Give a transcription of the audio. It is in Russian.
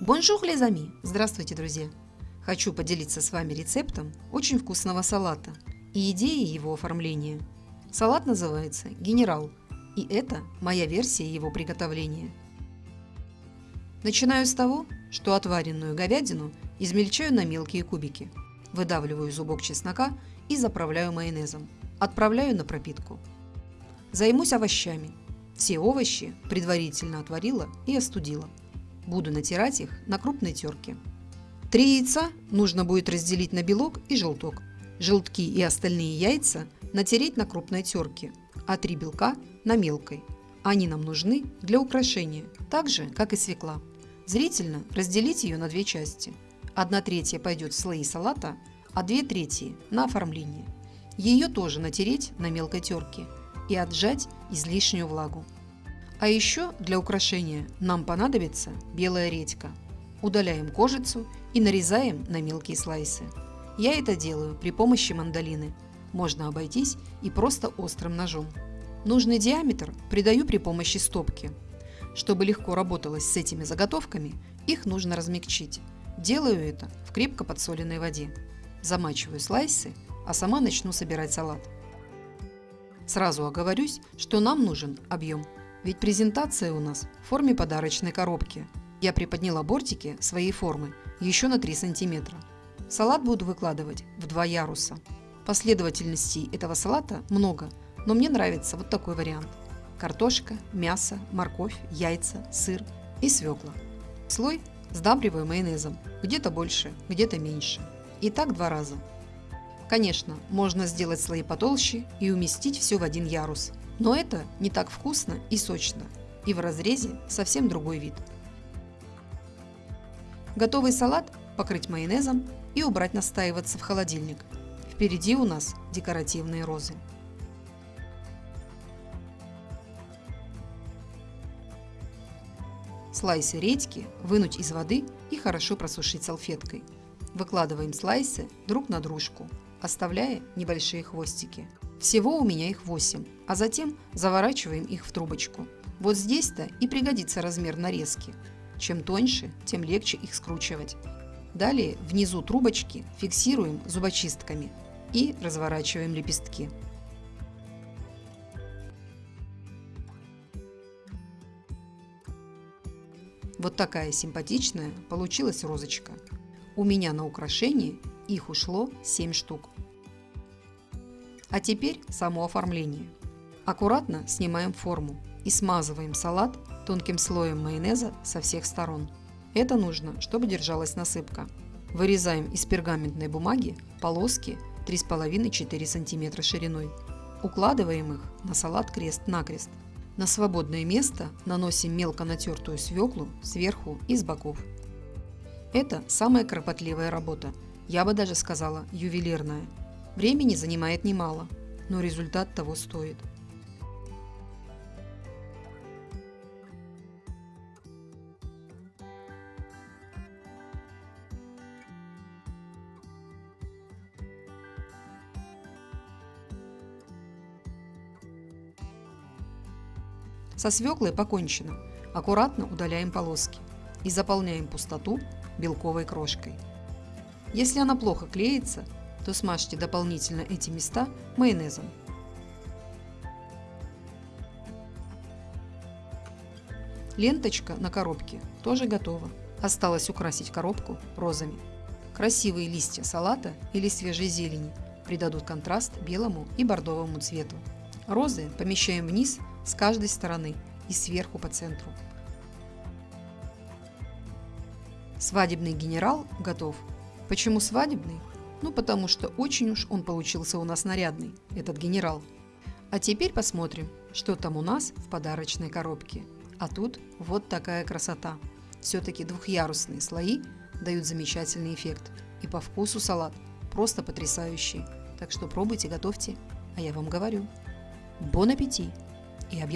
Bonjour, les amis! Здравствуйте, друзья! Хочу поделиться с вами рецептом очень вкусного салата и идеей его оформления. Салат называется «Генерал», и это моя версия его приготовления. Начинаю с того, что отваренную говядину измельчаю на мелкие кубики, выдавливаю зубок чеснока и заправляю майонезом. Отправляю на пропитку. Займусь овощами. Все овощи предварительно отварила и остудила. Буду натирать их на крупной терке. Три яйца нужно будет разделить на белок и желток. Желтки и остальные яйца натереть на крупной терке, а три белка на мелкой. Они нам нужны для украшения, так же, как и свекла. Зрительно разделить ее на две части. Одна третья пойдет в слои салата, а две трети на оформление. Ее тоже натереть на мелкой терке и отжать излишнюю влагу. А еще для украшения нам понадобится белая редька. Удаляем кожицу и нарезаем на мелкие слайсы. Я это делаю при помощи мандолины. Можно обойтись и просто острым ножом. Нужный диаметр придаю при помощи стопки. Чтобы легко работалось с этими заготовками, их нужно размягчить. Делаю это в крепко подсоленной воде. Замачиваю слайсы, а сама начну собирать салат. Сразу оговорюсь, что нам нужен объем. Ведь презентация у нас в форме подарочной коробки. Я приподняла бортики своей формы еще на 3 сантиметра. Салат буду выкладывать в два яруса. Последовательностей этого салата много, но мне нравится вот такой вариант. Картошка, мясо, морковь, яйца, сыр и свекла. Слой сдабриваю майонезом, где-то больше, где-то меньше. И так два раза. Конечно, можно сделать слои потолще и уместить все в один ярус, но это не так вкусно и сочно, и в разрезе совсем другой вид. Готовый салат покрыть майонезом и убрать настаиваться в холодильник. Впереди у нас декоративные розы. Слайсы редьки вынуть из воды и хорошо просушить салфеткой. Выкладываем слайсы друг на дружку, оставляя небольшие хвостики. Всего у меня их 8, а затем заворачиваем их в трубочку. Вот здесь-то и пригодится размер нарезки. Чем тоньше, тем легче их скручивать. Далее внизу трубочки фиксируем зубочистками и разворачиваем лепестки. Вот такая симпатичная получилась розочка. У меня на украшение их ушло 7 штук. А теперь само оформление. Аккуратно снимаем форму и смазываем салат тонким слоем майонеза со всех сторон. Это нужно, чтобы держалась насыпка. Вырезаем из пергаментной бумаги полоски 3,5-4 см шириной. Укладываем их на салат крест-накрест. На свободное место наносим мелко натертую свеклу сверху и с боков. Это самая кропотливая работа, я бы даже сказала ювелирная. Времени занимает немало, но результат того стоит. Со свеклой покончено. Аккуратно удаляем полоски и заполняем пустоту белковой крошкой. Если она плохо клеится, то смажьте дополнительно эти места майонезом. Ленточка на коробке тоже готова. Осталось украсить коробку розами. Красивые листья салата или свежей зелени придадут контраст белому и бордовому цвету. Розы помещаем вниз с каждой стороны и сверху по центру. Свадебный генерал готов. Почему свадебный? Ну, потому что очень уж он получился у нас нарядный, этот генерал. А теперь посмотрим, что там у нас в подарочной коробке. А тут вот такая красота. Все-таки двухъярусные слои дают замечательный эффект. И по вкусу салат просто потрясающий. Так что пробуйте, готовьте. А я вам говорю, бон аппетит! и a